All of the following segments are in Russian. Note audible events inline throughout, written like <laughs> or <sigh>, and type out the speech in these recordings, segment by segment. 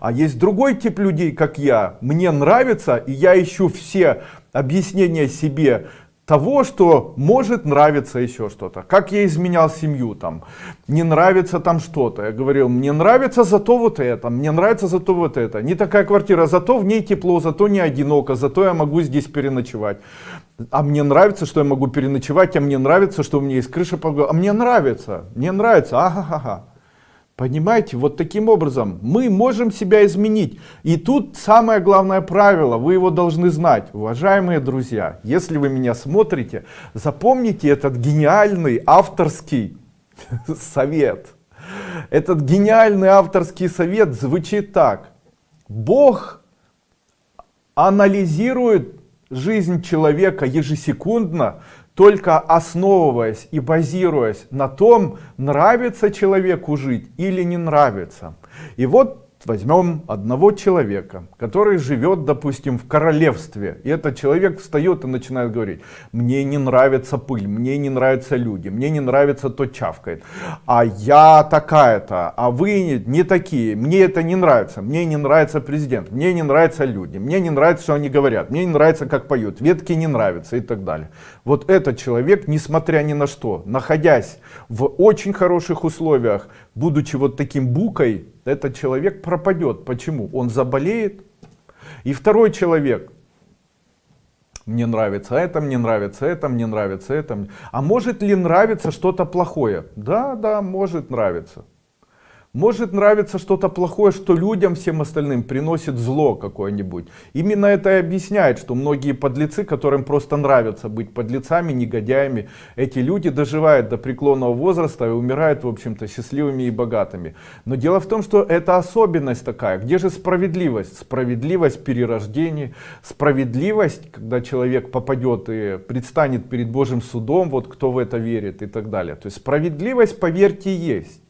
А есть другой тип людей, как я. Мне нравится, и я ищу все объяснения себе того, что может нравиться еще что-то. Как я изменял семью, там, не нравится там что-то. Я говорил, мне нравится зато вот это, мне нравится зато вот это. Не такая квартира, зато в ней тепло, зато не одиноко, зато я могу здесь переночевать. А мне нравится, что я могу переночевать, а мне нравится, что у меня есть крыша, а мне нравится, мне нравится, ага-ага. Понимаете, вот таким образом мы можем себя изменить. И тут самое главное правило, вы его должны знать. Уважаемые друзья, если вы меня смотрите, запомните этот гениальный авторский <laughs> совет. Этот гениальный авторский совет звучит так. Бог анализирует жизнь человека ежесекундно только основываясь и базируясь на том, нравится человеку жить или не нравится. И вот возьмем одного человека, который живет, допустим, в королевстве. И этот человек встает и начинает говорить, мне не нравится пыль, мне не нравятся люди, мне не нравится то чавкает. А я такая-то, а вы не такие, мне это не нравится, мне не нравится президент, мне не нравятся люди, мне не нравится, что они говорят, мне не нравится, как поют, ветки не нравятся и так далее. Вот этот человек, несмотря ни на что, находясь в очень хороших условиях, будучи вот таким букой, этот человек пропадет. Почему? Он заболеет. И второй человек, мне нравится это, мне нравится это, мне нравится это. А может ли нравиться что-то плохое? Да, да, может нравиться. Может нравиться что-то плохое, что людям, всем остальным приносит зло какое-нибудь. Именно это и объясняет, что многие подлецы, которым просто нравится быть подлецами, негодяями, эти люди доживают до преклонного возраста и умирают, в общем-то, счастливыми и богатыми. Но дело в том, что это особенность такая. Где же справедливость? Справедливость перерождения, справедливость, когда человек попадет и предстанет перед Божьим судом, вот кто в это верит и так далее. То есть справедливость, поверьте, есть.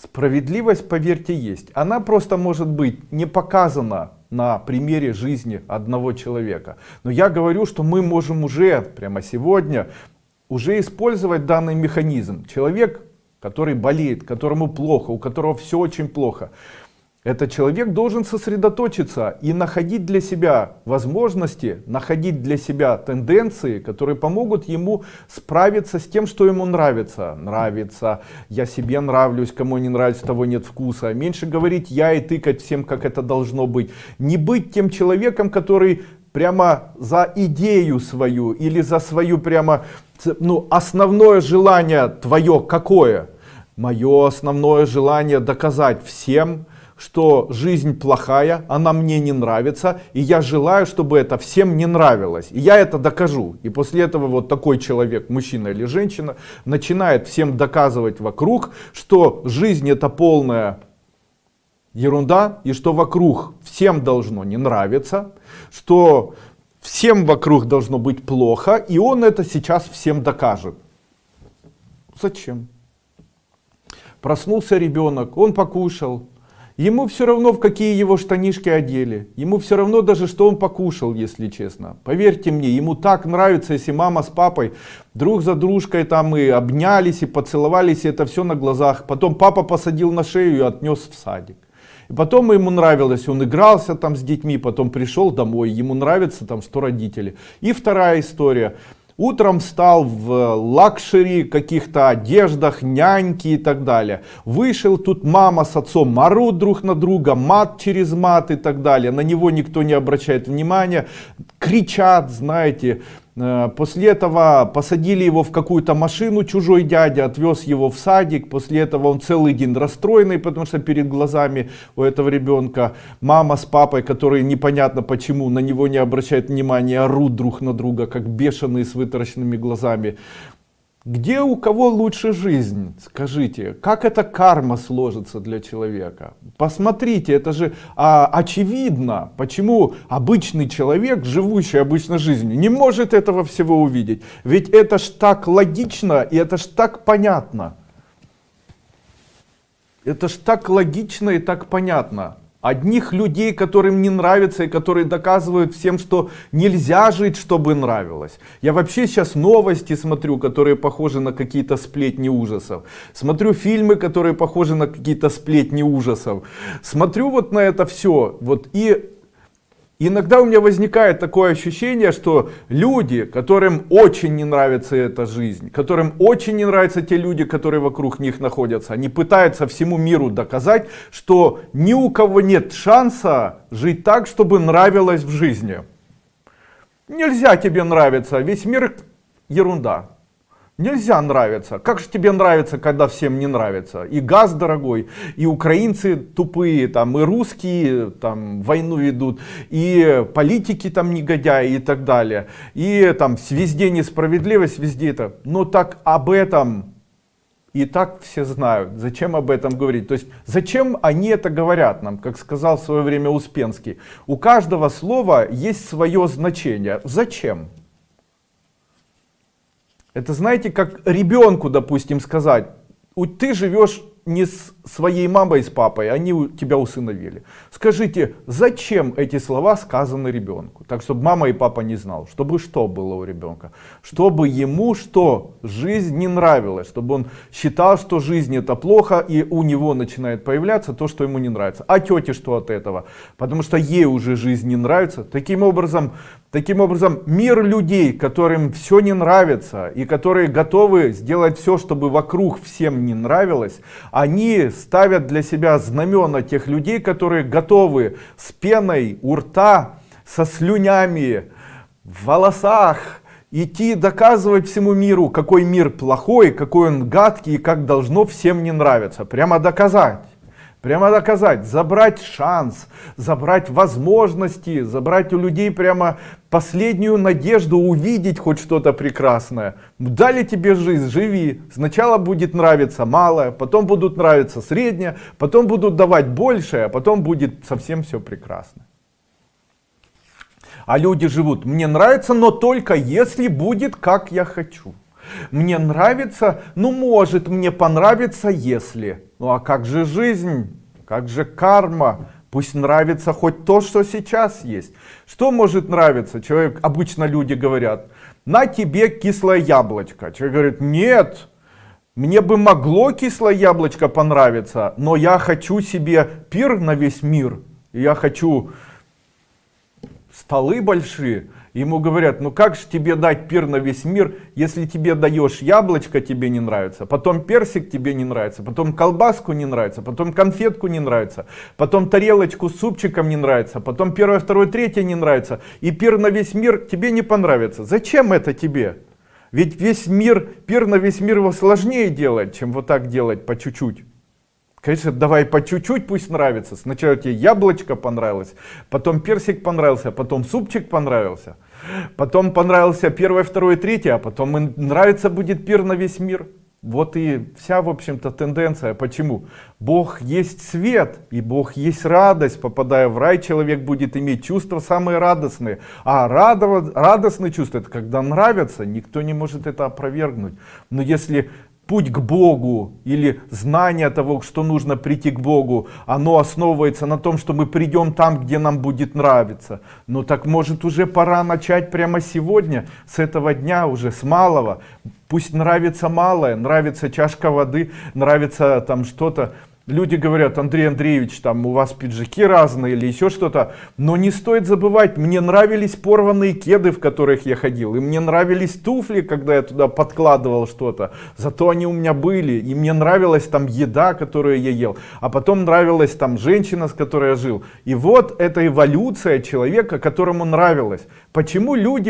Справедливость, поверьте, есть. Она просто может быть не показана на примере жизни одного человека. Но я говорю, что мы можем уже прямо сегодня уже использовать данный механизм. Человек, который болеет, которому плохо, у которого все очень плохо. Этот человек должен сосредоточиться и находить для себя возможности, находить для себя тенденции, которые помогут ему справиться с тем, что ему нравится. Нравится, я себе нравлюсь, кому не нравится, того нет вкуса. Меньше говорить я и тыкать всем, как это должно быть. Не быть тем человеком, который прямо за идею свою или за свою прямо, ну, основное желание твое какое? Мое основное желание доказать всем, что жизнь плохая, она мне не нравится, и я желаю, чтобы это всем не нравилось. И я это докажу. И после этого вот такой человек, мужчина или женщина, начинает всем доказывать вокруг, что жизнь это полная ерунда, и что вокруг всем должно не нравиться, что всем вокруг должно быть плохо, и он это сейчас всем докажет. Зачем? Проснулся ребенок, он покушал, Ему все равно, в какие его штанишки одели. Ему все равно даже, что он покушал, если честно. Поверьте мне, ему так нравится, если мама с папой друг за дружкой там и обнялись, и поцеловались, и это все на глазах. Потом папа посадил на шею и отнес в садик. И потом ему нравилось, он игрался там с детьми, потом пришел домой, ему нравится там, что родители. И вторая история. Утром встал в luxury, каких-то одеждах, няньки и так далее. Вышел, тут мама с отцом орут друг на друга, мат через мат и так далее. На него никто не обращает внимания. Кричат, знаете, Э, после этого посадили его в какую-то машину, чужой дядя отвез его в садик. После этого он целый день расстроенный, потому что перед глазами у этого ребенка мама с папой, которые непонятно почему на него не обращают внимания, орут друг на друга, как бешеные с вытаращенными глазами. Где у кого лучше жизнь? Скажите, как эта карма сложится для человека? Посмотрите, это же а, очевидно, почему обычный человек, живущий обычной жизнью, не может этого всего увидеть. Ведь это ж так логично и это ж так понятно. Это ж так логично и так понятно. Одних людей, которым не нравится и которые доказывают всем, что нельзя жить, чтобы нравилось. Я вообще сейчас новости смотрю, которые похожи на какие-то сплетни ужасов. Смотрю фильмы, которые похожи на какие-то сплетни ужасов. Смотрю вот на это все. Вот и Иногда у меня возникает такое ощущение, что люди, которым очень не нравится эта жизнь, которым очень не нравятся те люди, которые вокруг них находятся, они пытаются всему миру доказать, что ни у кого нет шанса жить так, чтобы нравилось в жизни. Нельзя тебе нравиться, весь мир ерунда. Нельзя нравиться. Как же тебе нравится, когда всем не нравится? И газ дорогой, и украинцы тупые, там, и русские там, войну ведут, и политики там негодяи и так далее. И там везде несправедливость, везде это. Но так об этом и так все знают. Зачем об этом говорить? То есть зачем они это говорят нам, как сказал в свое время Успенский. У каждого слова есть свое значение. Зачем? Это знаете, как ребенку, допустим, сказать, ты живешь не с своей мамой, с папой, они тебя усыновили. Скажите, зачем эти слова сказаны ребенку? Так, чтобы мама и папа не знал. Чтобы что было у ребенка? Чтобы ему что? Жизнь не нравилась. Чтобы он считал, что жизнь это плохо, и у него начинает появляться то, что ему не нравится. А тете что от этого? Потому что ей уже жизнь не нравится. Таким образом, Таким образом, мир людей, которым все не нравится и которые готовы сделать все, чтобы вокруг всем не нравилось, они ставят для себя знамена тех людей, которые готовы с пеной у рта, со слюнями, в волосах, идти доказывать всему миру, какой мир плохой, какой он гадкий и как должно всем не нравиться. Прямо доказать. Прямо доказать, забрать шанс, забрать возможности, забрать у людей прямо последнюю надежду увидеть хоть что-то прекрасное. Дали тебе жизнь, живи. Сначала будет нравиться малое, потом будут нравиться среднее, потом будут давать большее, а потом будет совсем все прекрасно. А люди живут, мне нравится, но только если будет как я хочу. Мне нравится, ну может мне понравится, если. Ну а как же жизнь? Как же карма? Пусть нравится хоть то, что сейчас есть. Что может нравиться? Человек, обычно люди говорят, на тебе кислое яблочко. Человек говорит, нет, мне бы могло кислое яблочко понравиться, но я хочу себе пир на весь мир. Я хочу столы большие, Ему говорят, ну как же тебе дать пир на весь мир, если тебе даешь яблочко, тебе не нравится, потом персик тебе не нравится, потом колбаску не нравится, потом конфетку не нравится, потом тарелочку с супчиком не нравится, потом первое, второе, третье не нравится, и пир на весь мир тебе не понравится. Зачем это тебе? Ведь весь мир, пир на весь мир его сложнее делать, чем вот так делать по чуть-чуть. Конечно, давай по чуть-чуть пусть нравится. Сначала тебе яблочко понравилось, потом персик понравился, потом супчик понравился. Потом понравился первое, второе, третье, а потом нравится будет пир на весь мир. Вот и вся, в общем-то, тенденция. Почему? Бог есть свет, и Бог есть радость. Попадая в рай, человек будет иметь чувства самые радостные. А радово, радостные чувства, это когда нравятся, никто не может это опровергнуть. Но если путь к Богу или знание того, что нужно прийти к Богу, оно основывается на том, что мы придем там, где нам будет нравиться. Ну так может уже пора начать прямо сегодня, с этого дня уже, с малого. Пусть нравится малое, нравится чашка воды, нравится там что-то. Люди говорят, Андрей Андреевич, там у вас пиджаки разные или еще что-то. Но не стоит забывать, мне нравились порванные кеды, в которых я ходил. И мне нравились туфли, когда я туда подкладывал что-то. Зато они у меня были. И мне нравилась там еда, которую я ел. А потом нравилась там женщина, с которой я жил. И вот эта эволюция человека, которому нравилось. Почему люди